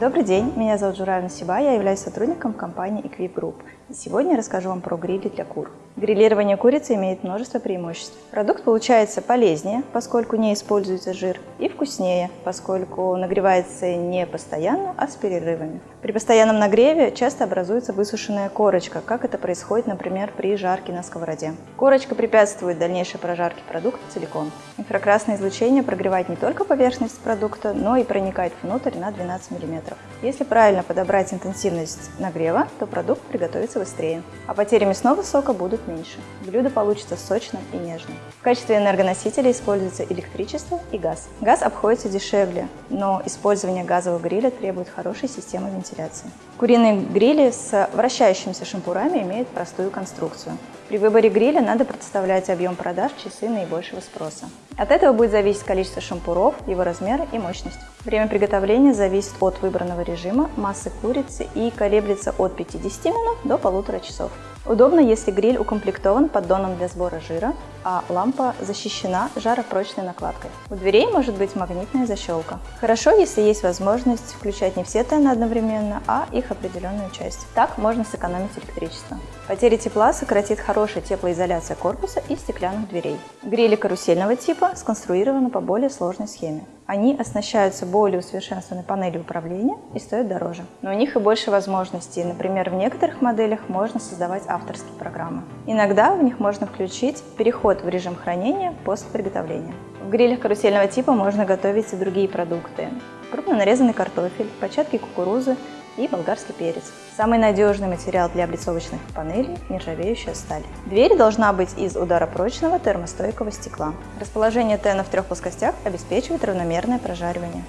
Добрый день, меня зовут Журай Насиба, я являюсь сотрудником компании Equip Group. И сегодня я расскажу вам про грили для кур. Грилирование курицы имеет множество преимуществ. Продукт получается полезнее, поскольку не используется жир, и вкуснее, поскольку нагревается не постоянно, а с перерывами. При постоянном нагреве часто образуется высушенная корочка, как это происходит, например, при жарке на сковороде. Корочка препятствует дальнейшей прожарке продукта целиком. Инфракрасное излучение прогревает не только поверхность продукта, но и проникает внутрь на 12 мм. Если правильно подобрать интенсивность нагрева, то продукт приготовится быстрее, а потери мясного сока будут меньше. Блюдо получится сочным и нежным. В качестве энергоносителя используется электричество и газ. Газ обходится дешевле, но использование газового гриля требует хорошей системы вентиляции. Куриные грили с вращающимися шампурами имеют простую конструкцию. При выборе гриля надо представлять объем продаж часы наибольшего спроса. От этого будет зависеть количество шампуров, его размер и мощность. Время приготовления зависит от выбранного режима, массы курицы и колеблется от 50 минут до полутора часов. Удобно, если гриль укомплектован поддоном для сбора жира, а лампа защищена жаропрочной накладкой. У дверей может быть магнитная защелка. Хорошо, если есть возможность включать не все тены одновременно, а их определенную часть. Так можно сэкономить электричество. Потери тепла сократит хорошая теплоизоляция корпуса и стеклянных дверей. Грили карусельного типа сконструированы по более сложной схеме. Они оснащаются более усовершенствованной панелью управления и стоят дороже. Но у них и больше возможностей. Например, в некоторых моделях можно создавать авторские программы. Иногда в них можно включить переход в режим хранения после приготовления. В грилях карусельного типа можно готовить и другие продукты. Крупно нарезанный картофель, початки кукурузы, и болгарский перец. Самый надежный материал для облицовочных панелей – нержавеющая сталь. Дверь должна быть из ударопрочного термостойкого стекла. Расположение тена в трех плоскостях обеспечивает равномерное прожаривание.